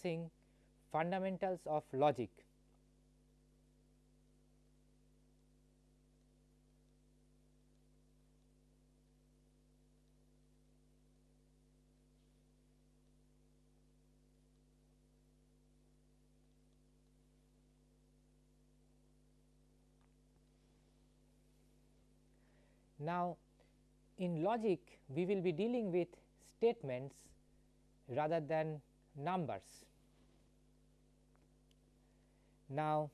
discussing fundamentals of logic. Now, in logic we will be dealing with statements rather than numbers. Now,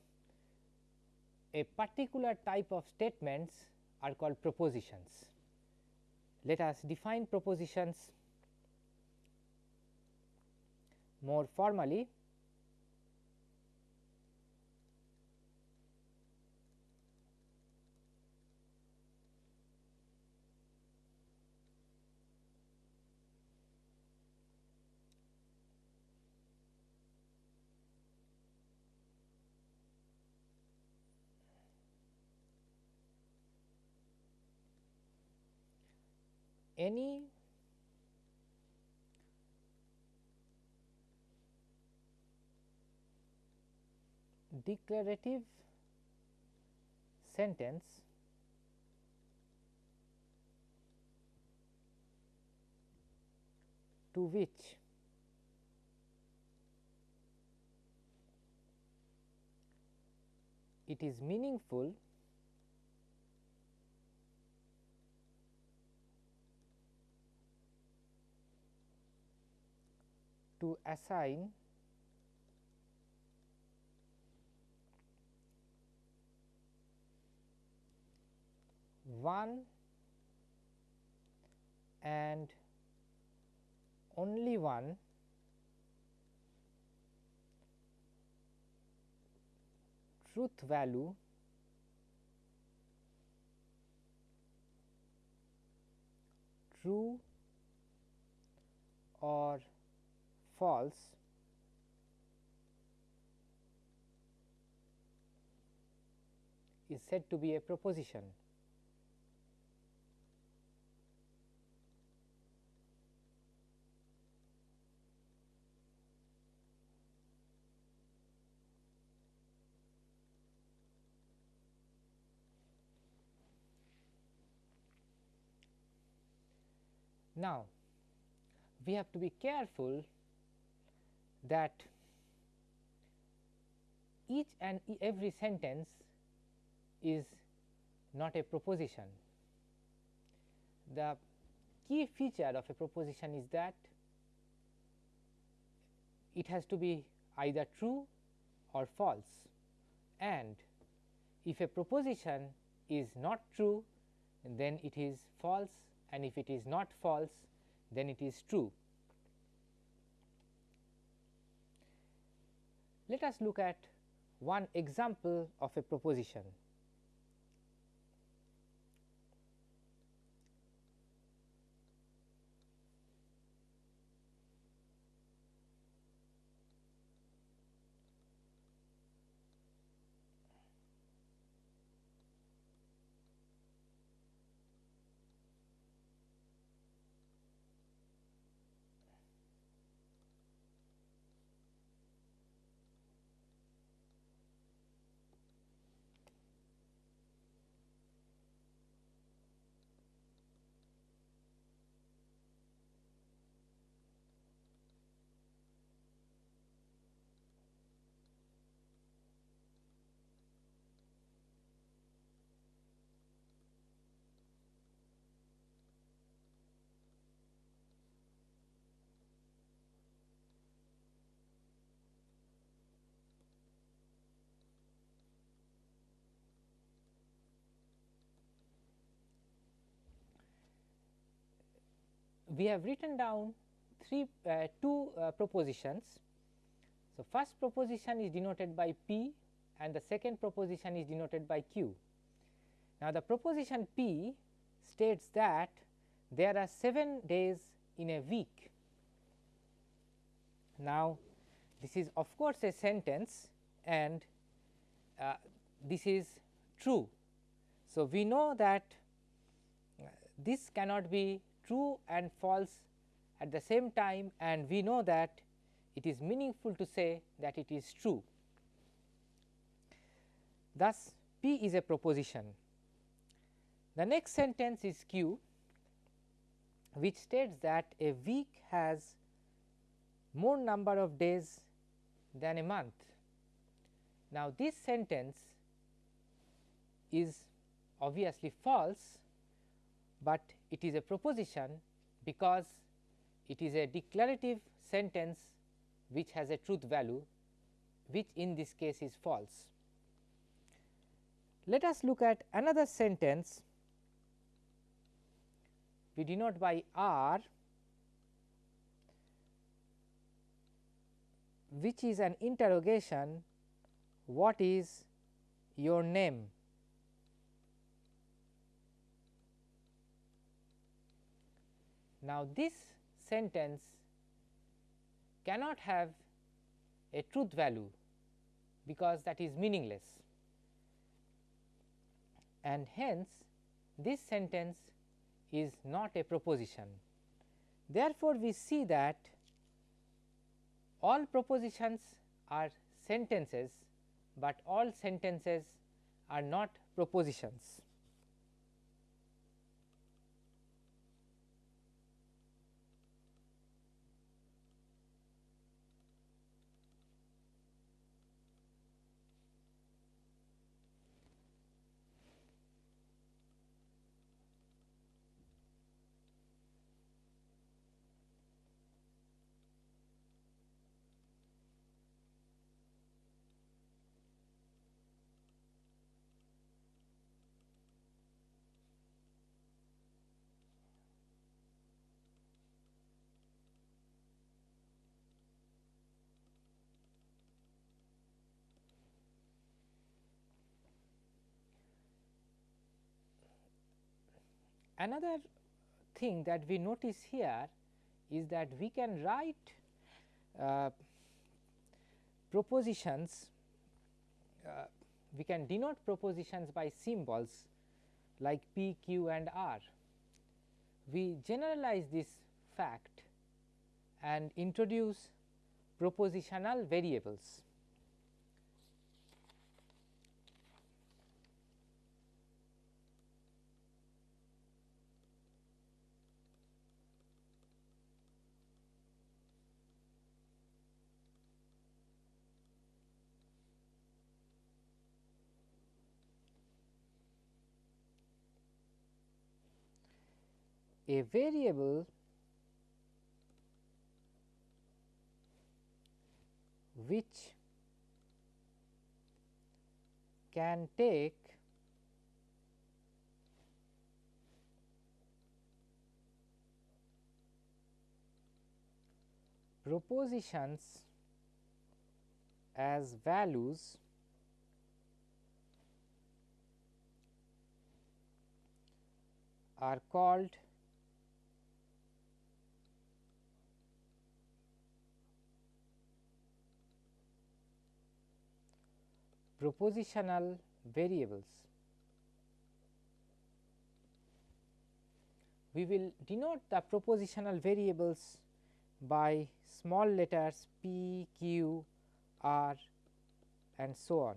a particular type of statements are called propositions. Let us define propositions more formally any declarative sentence to which it is meaningful to assign one and only one truth value true or false is said to be a proposition. Now, we have to be careful that each and every sentence is not a proposition. The key feature of a proposition is that it has to be either true or false and if a proposition is not true then it is false and if it is not false then it is true. Let us look at one example of a proposition. We have written down three uh, two uh, propositions. So, first proposition is denoted by P and the second proposition is denoted by Q. Now, the proposition P states that there are 7 days in a week. Now, this is of course, a sentence and uh, this is true. So, we know that uh, this cannot be true and false at the same time and we know that it is meaningful to say that it is true. Thus, P is a proposition. The next sentence is Q which states that a week has more number of days than a month. Now, this sentence is obviously false, but it is a proposition because it is a declarative sentence which has a truth value which in this case is false. Let us look at another sentence we denote by R which is an interrogation what is your name. Now, this sentence cannot have a truth value because that is meaningless and hence this sentence is not a proposition. Therefore, we see that all propositions are sentences, but all sentences are not propositions. Another thing that we notice here is that we can write uh, propositions, uh, we can denote propositions by symbols like P, Q and R. We generalize this fact and introduce propositional variables. A variable which can take propositions as values are called propositional variables. We will denote the propositional variables by small letters p, q, r and so on.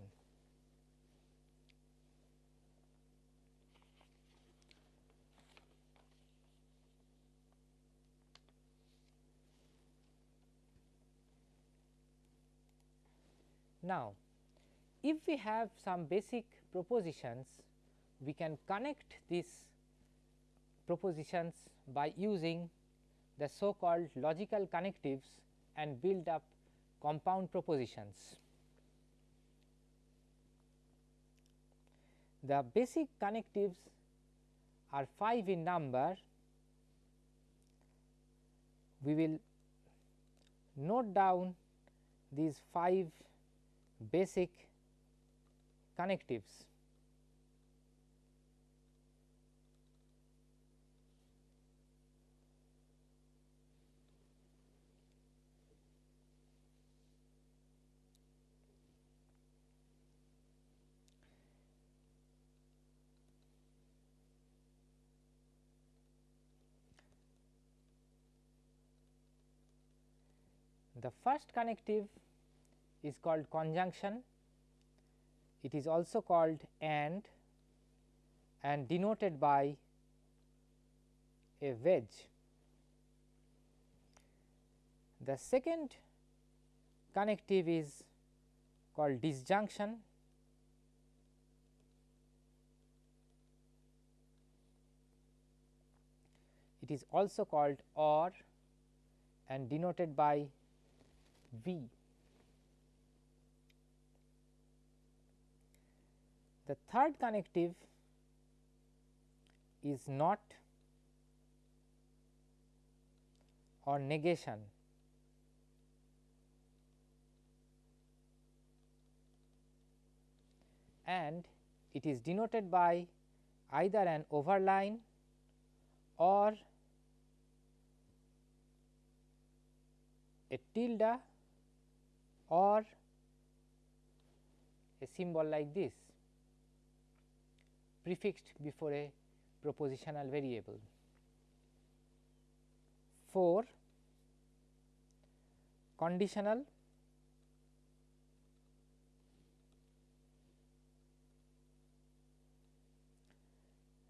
Now, if we have some basic propositions, we can connect these propositions by using the so called logical connectives and build up compound propositions. The basic connectives are 5 in number. We will note down these 5 basic connectives. The first connective is called conjunction it is also called AND and denoted by a wedge. The second connective is called disjunction it is also called OR and denoted by V. The third connective is not or negation. and it is denoted by either an overline or a tilde or a symbol like this prefixed before a propositional variable. 4 conditional.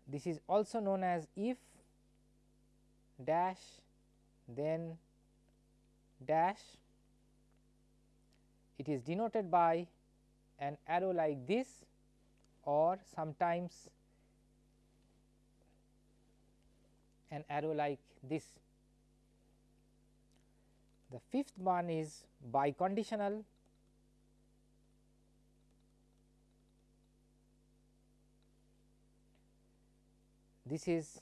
This is also known as if dash then dash. It is denoted by an arrow like this or sometimes an arrow like this. The fifth one is biconditional This is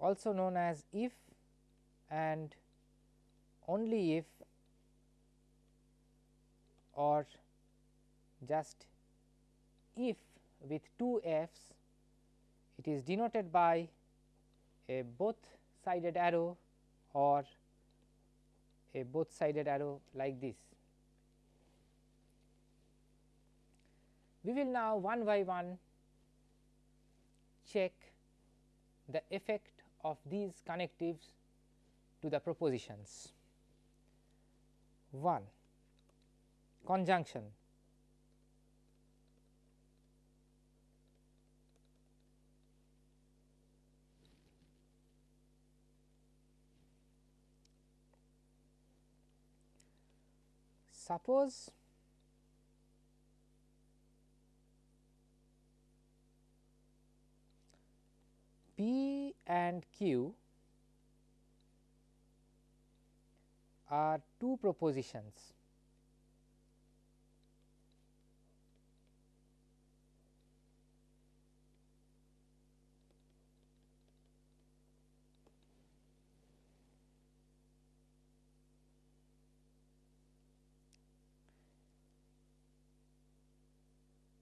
also known as if and only if or just if with two f's it is denoted by a both sided arrow or a both sided arrow like this. We will now one by one check the effect of these connectives to the propositions. 1 conjunction suppose P and Q are two propositions.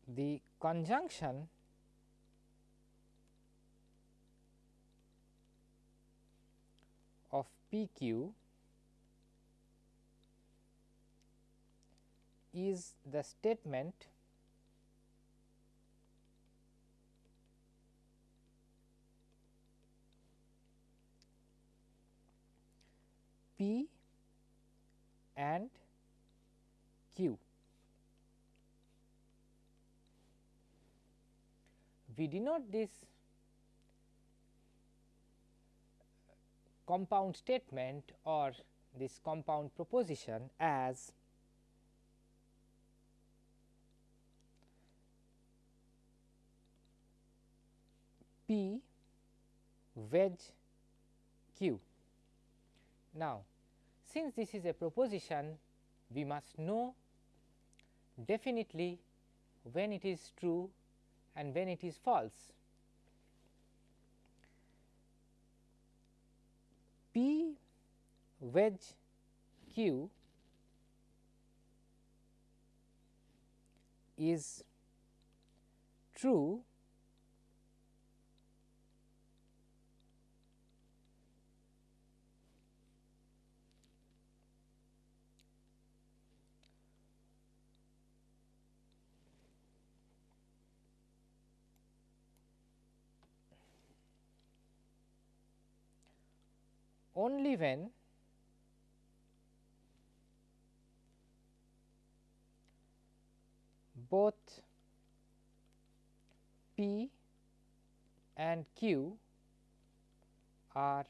The conjunction of PQ is the statement P and Q. We denote this compound statement or this compound proposition as P wedge Q. Now, since this is a proposition, we must know definitely when it is true and when it is false. P wedge Q is true only when both P and Q are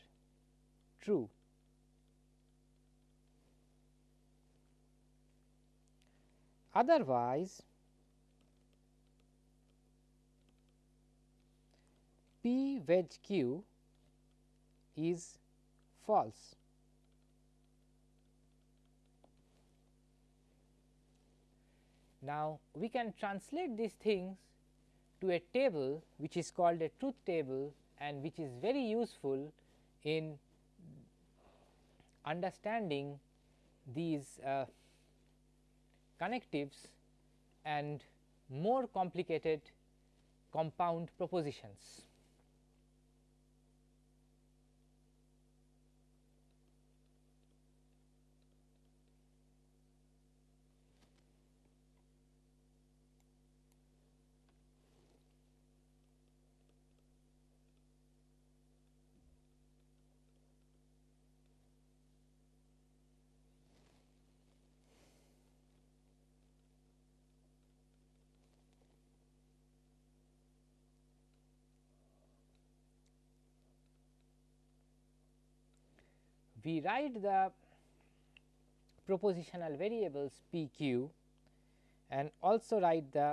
true. Otherwise, P wedge Q is false. Now, we can translate these things to a table which is called a truth table and which is very useful in understanding these uh, connectives and more complicated compound propositions. We write the propositional variables p q and also write the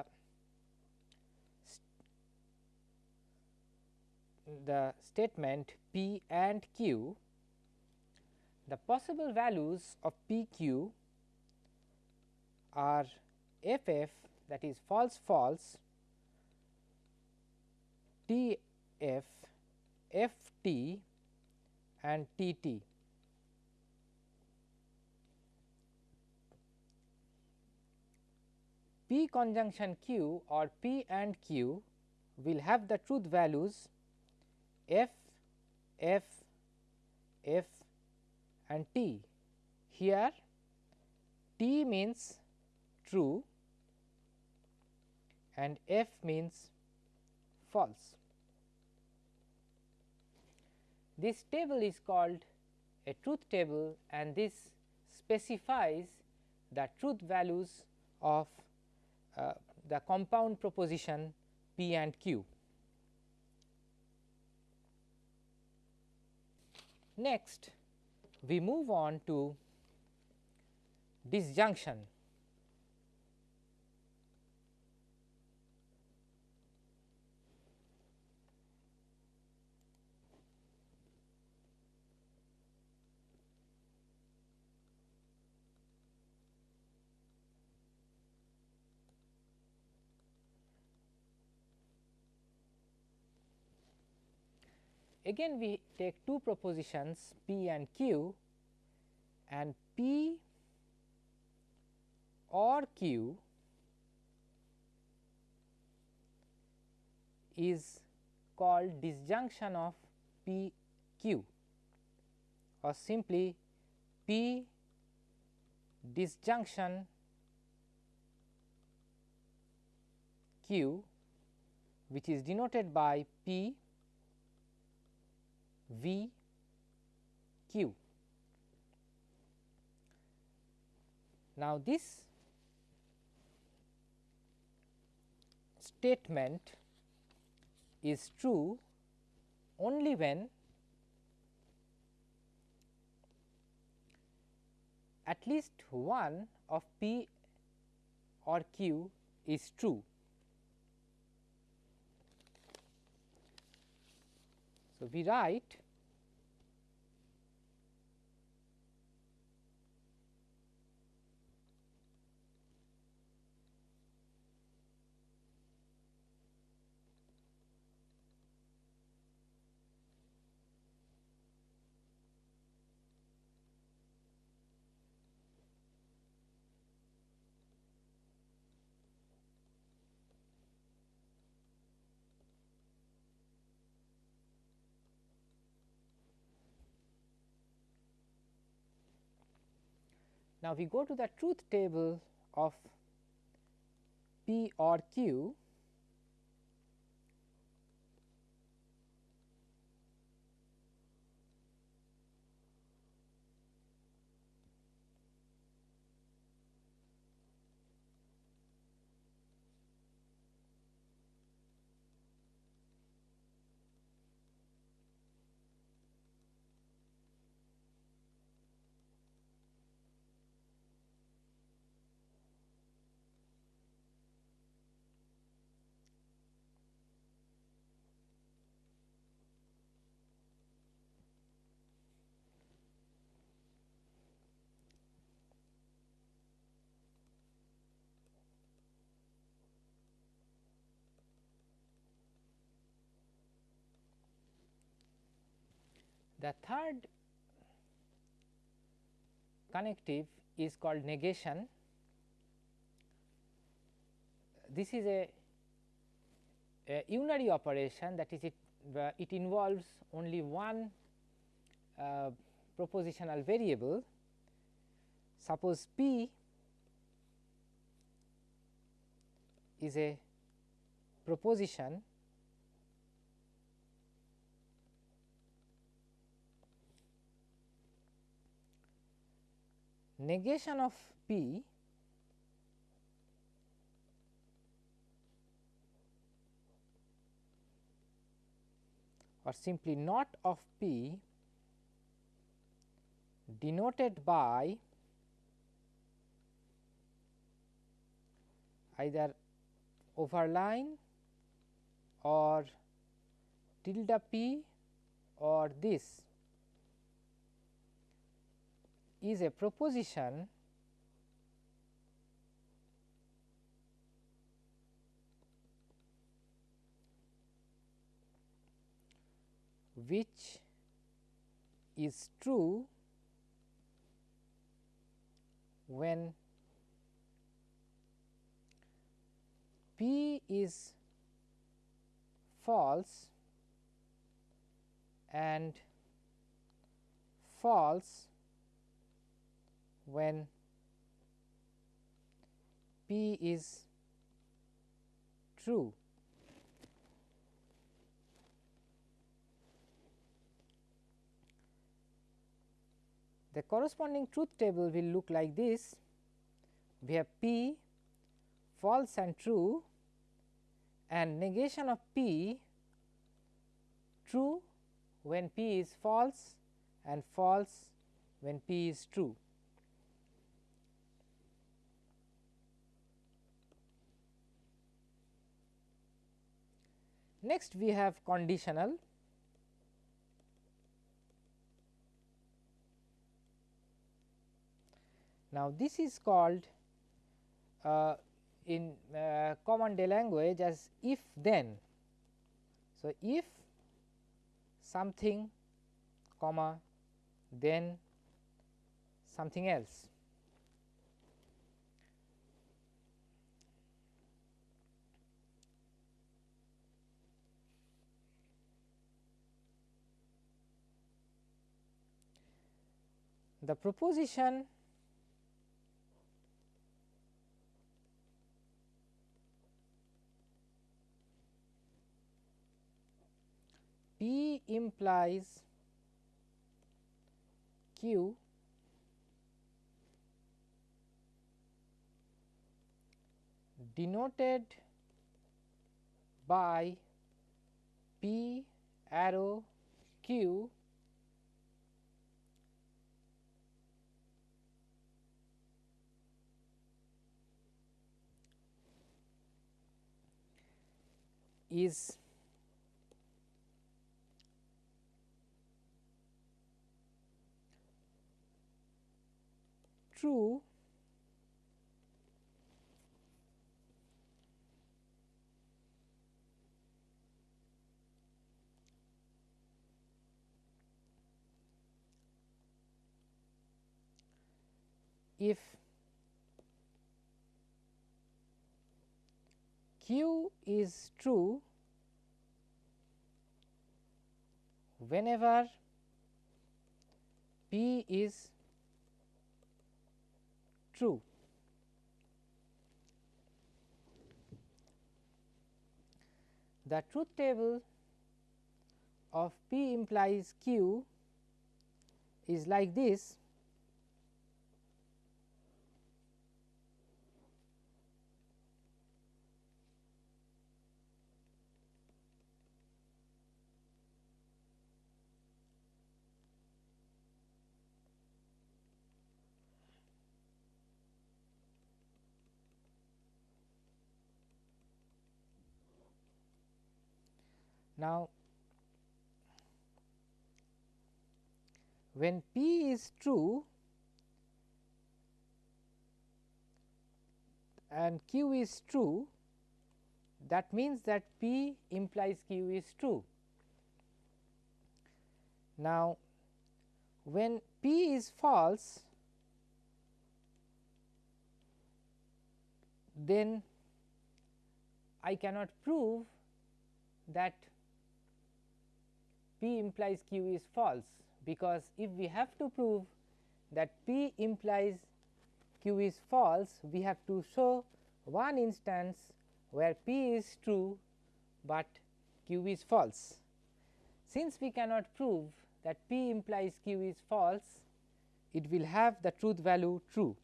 the statement p and q the possible values of p q are f f that is false false t f f t and t t. P conjunction Q or P and Q will have the truth values F, F, F and T. Here T means true and F means false. This table is called a truth table and this specifies the truth values of Uh, the compound proposition P and Q. Next, we move on to disjunction. Again we take two propositions P and Q and P or Q is called disjunction of P Q or simply P disjunction Q which is denoted by P V Q. Now, this statement is true only when at least one of P or Q is true. So, we write Now, we go to the truth table of P or Q The third connective is called negation. This is a, a unary operation that is it, uh, it involves only one uh, propositional variable. Suppose P is a proposition negation of P or simply not of P denoted by either overline or tilde p or this is a proposition which is true when P is false and false when P is true. The corresponding truth table will look like this. We have P false and true and negation of P true when P is false and false when P is true. Next we have conditional. Now, this is called uh, in uh, common day language as if then. So, if something comma then something else. The proposition P implies Q denoted by P arrow Q is true. If q is true whenever p is true. The truth table of P implies Q is like this Now, when P is true and Q is true, that means that P implies Q is true. Now, when P is false then I cannot prove that P implies Q is false, because if we have to prove that P implies Q is false, we have to show one instance where P is true, but Q is false. Since we cannot prove that P implies Q is false, it will have the truth value true.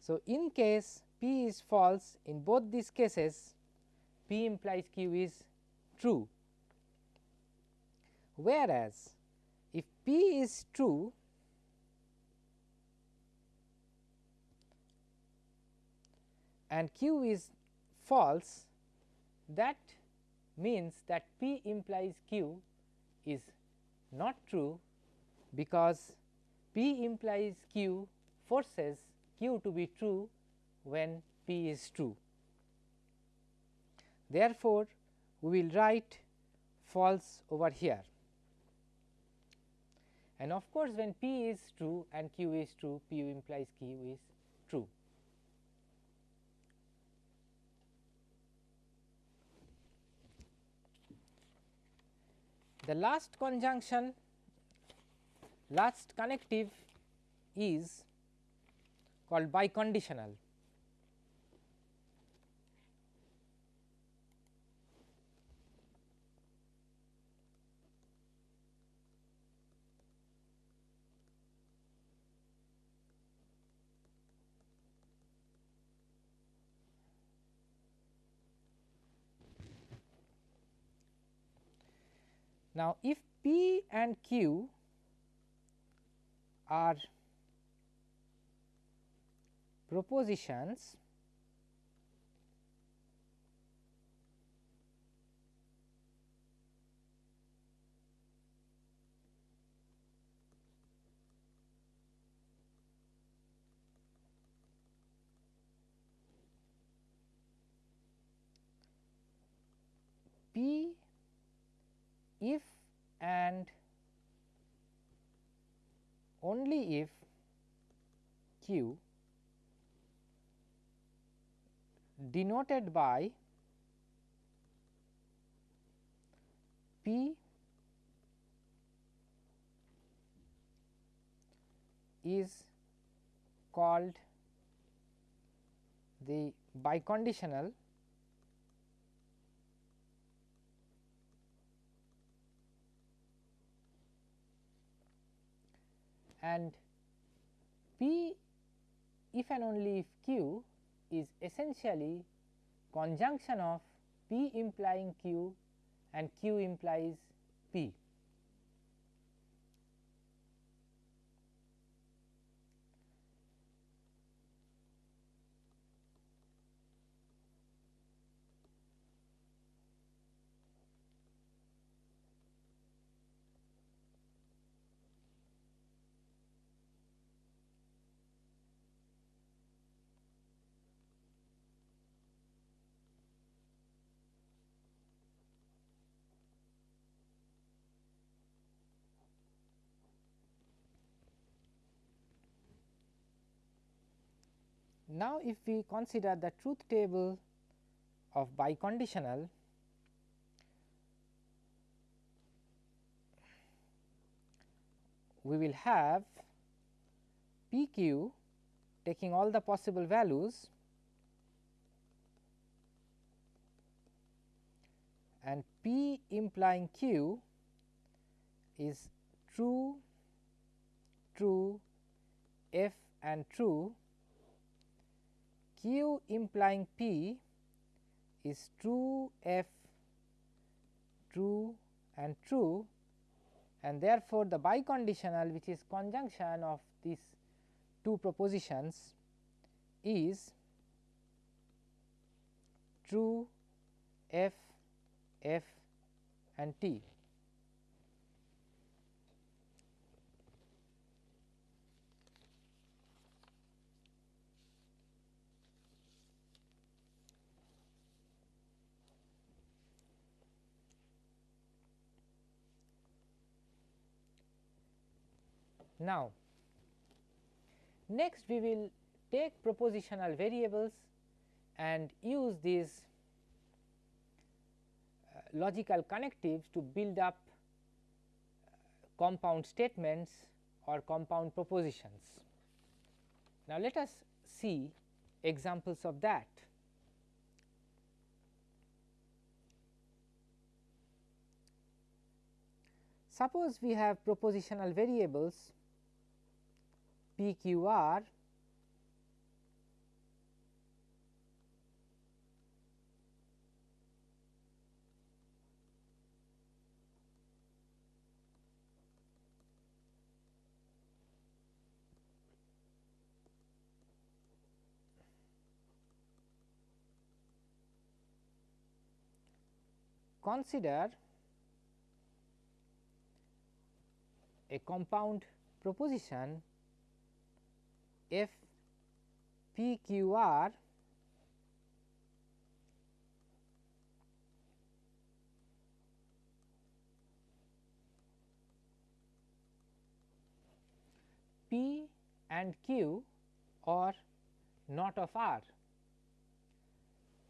So, in case P is false in both these cases P implies Q is true. Whereas, if P is true and Q is false that means that P implies Q is not true because P implies Q forces Q to be true when P is true. Therefore, we will write false over here and of course, when P is true and Q is true P implies Q is true. The last conjunction last connective is called biconditional. Now, if P and Q are propositions P if and only if q denoted by p is called the biconditional and P if and only if Q is essentially conjunction of P implying Q and Q implies P. Now, if we consider the truth table of biconditional, we will have p q taking all the possible values and p implying q is true, true, f and true q implying p is true f true and true and therefore, the biconditional which is conjunction of these two propositions is true f f and t. Now, next we will take propositional variables and use these uh, logical connectives to build up uh, compound statements or compound propositions. Now, let us see examples of that. Suppose we have propositional variables p q r consider a compound proposition f p q r p and q or not of r.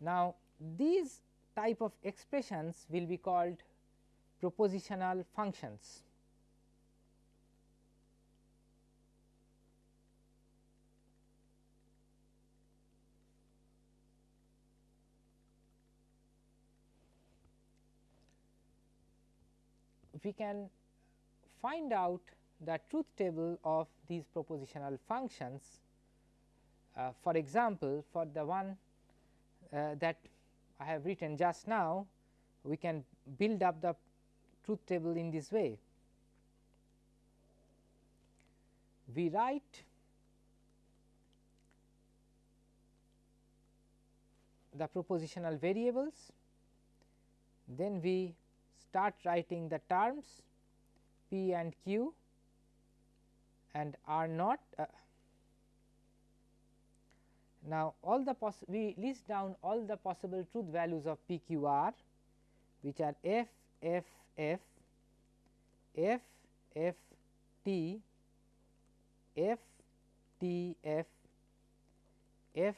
Now, these type of expressions will be called propositional functions. We can find out the truth table of these propositional functions. Uh, for example, for the one uh, that I have written just now, we can build up the truth table in this way. We write the propositional variables, then we start writing the terms p and q and r naught. Uh, now, all the we list down all the possible truth values of p q r which are f f f f f t f t f f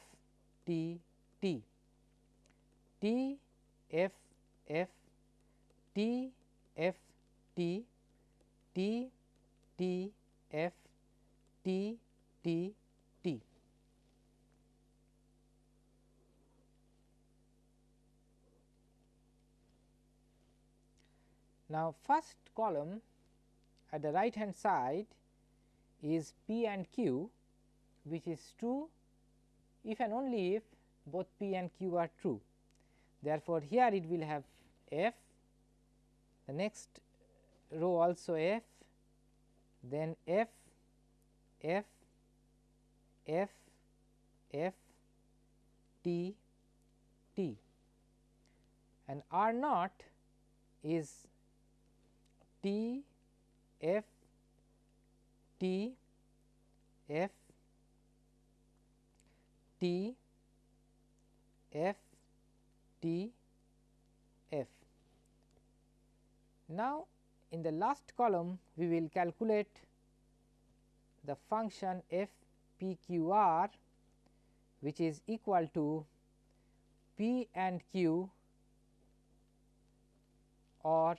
t t t f f T F T T T F T T T. Now, first column at the right hand side is P and Q which is true if and only if both P and Q are true. Therefore, here it will have F the next row also f then f f f f t t. And r naught is t f t f t f t f now, in the last column we will calculate the function f p q r which is equal to p and q or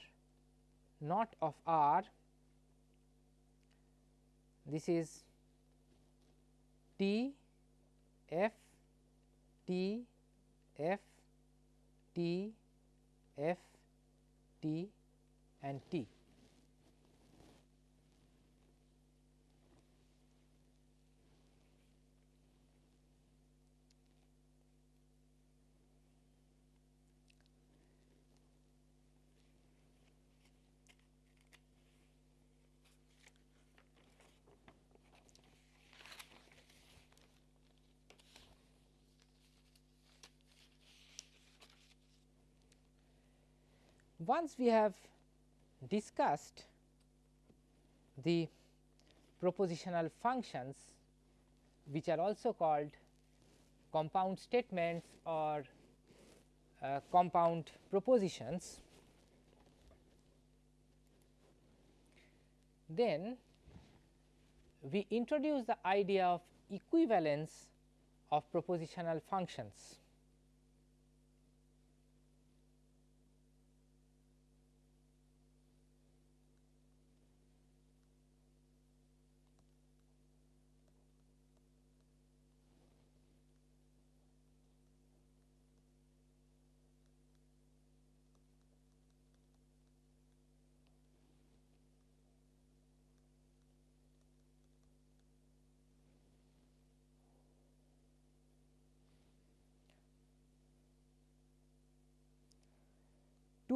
not of r. This is t f t f t f t and T. Once we have discussed the propositional functions which are also called compound statements or uh, compound propositions. Then we introduce the idea of equivalence of propositional functions.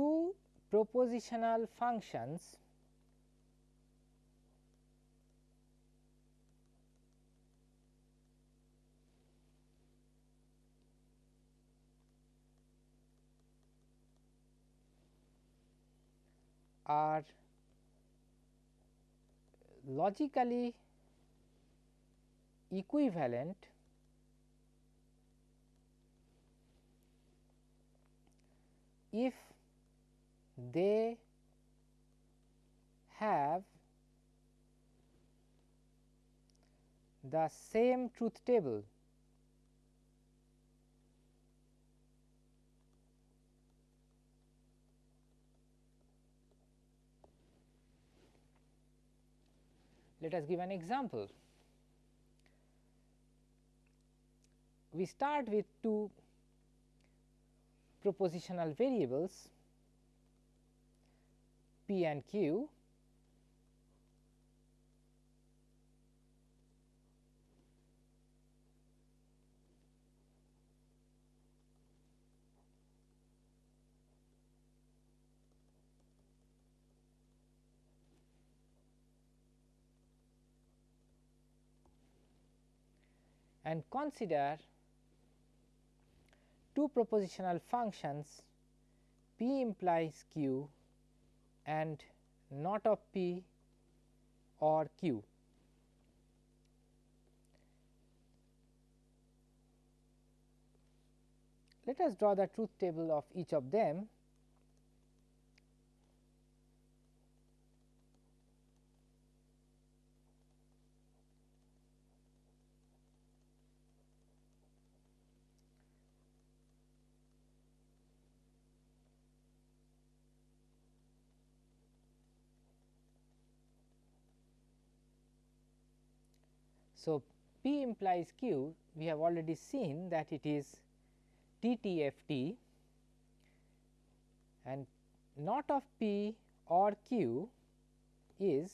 Two propositional functions are logically equivalent if they have the same truth table Let us give an example. We start with two propositional variables P and Q. And consider two propositional functions p implies q and not of p or q. Let us draw the truth table of each of them So, P implies Q we have already seen that it is TTFT and not of P or Q is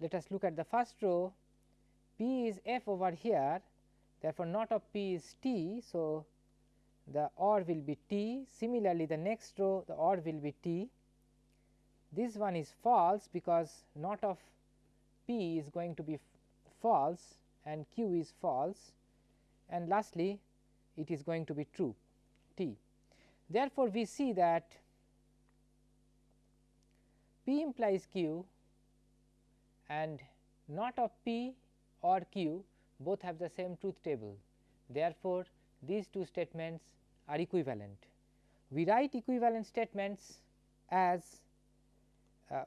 let us look at the first row P is F over here therefore, not of P is T. So, the OR will be T similarly the next row the OR will be T this one is false because not of P is going to be false and q is false and lastly it is going to be true t. Therefore, we see that p implies q and not of p or q both have the same truth table. Therefore, these two statements are equivalent. We write equivalent statements as uh,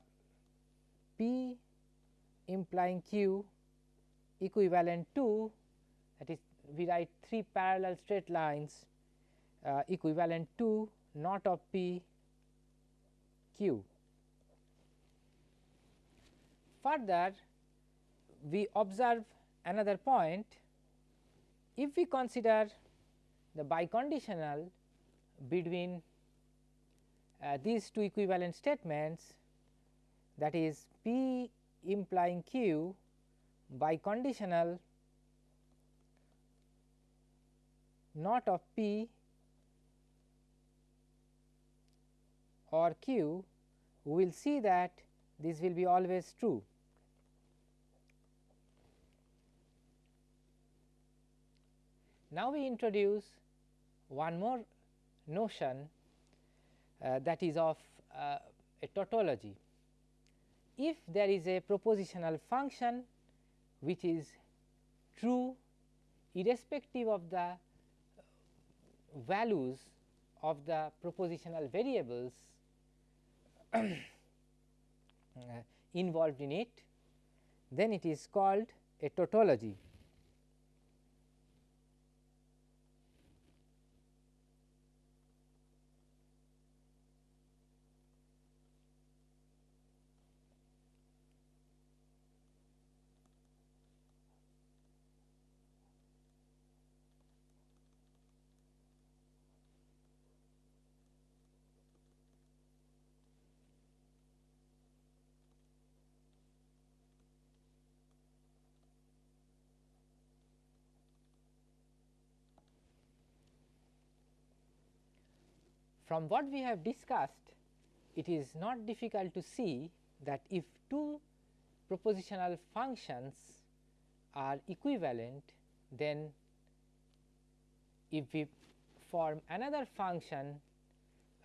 p implying q equivalent to that is we write three parallel straight lines uh, equivalent to not of p q. Further we observe another point if we consider the biconditional between uh, these two equivalent statements that is p implying q biconditional not of P or Q, we will see that this will be always true. Now, we introduce one more notion uh, that is of uh, a tautology. If there is a propositional function which is true irrespective of the uh, values of the propositional variables uh, involved in it, then it is called a tautology. From what we have discussed, it is not difficult to see that if two propositional functions are equivalent, then if we form another function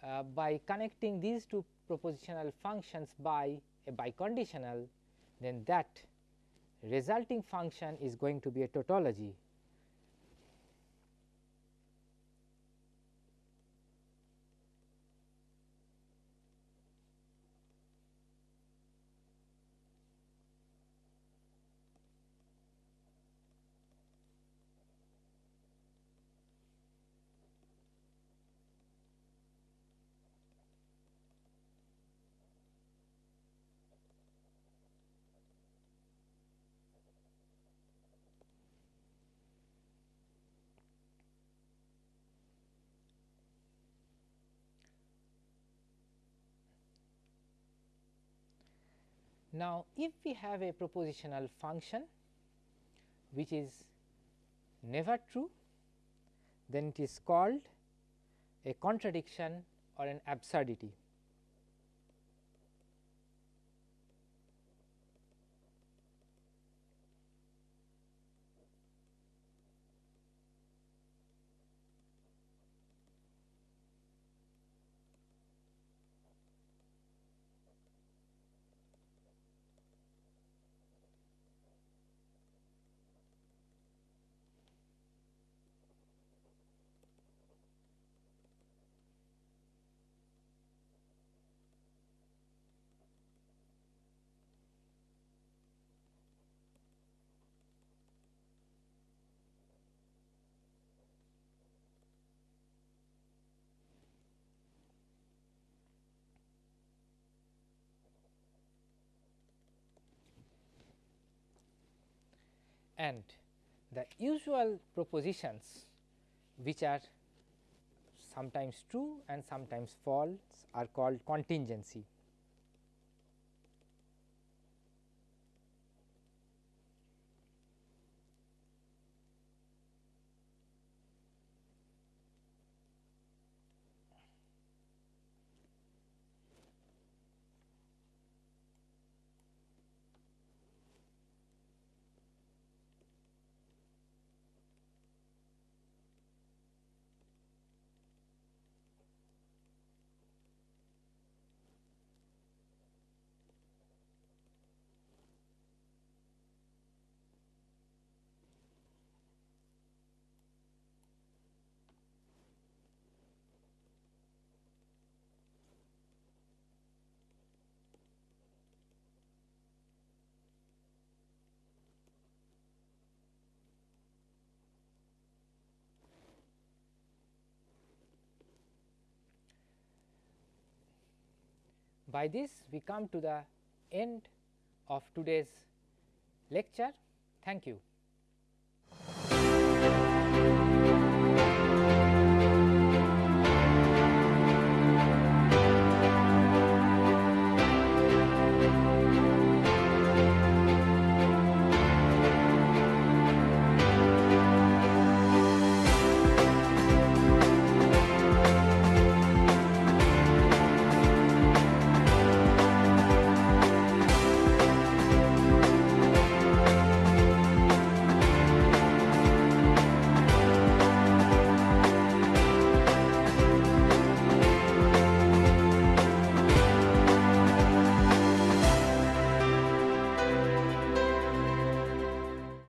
uh, by connecting these two propositional functions by a biconditional, then that resulting function is going to be a tautology. Now, if we have a propositional function which is never true, then it is called a contradiction or an absurdity. And the usual propositions which are sometimes true and sometimes false are called contingency. By this we come to the end of today's lecture. Thank you.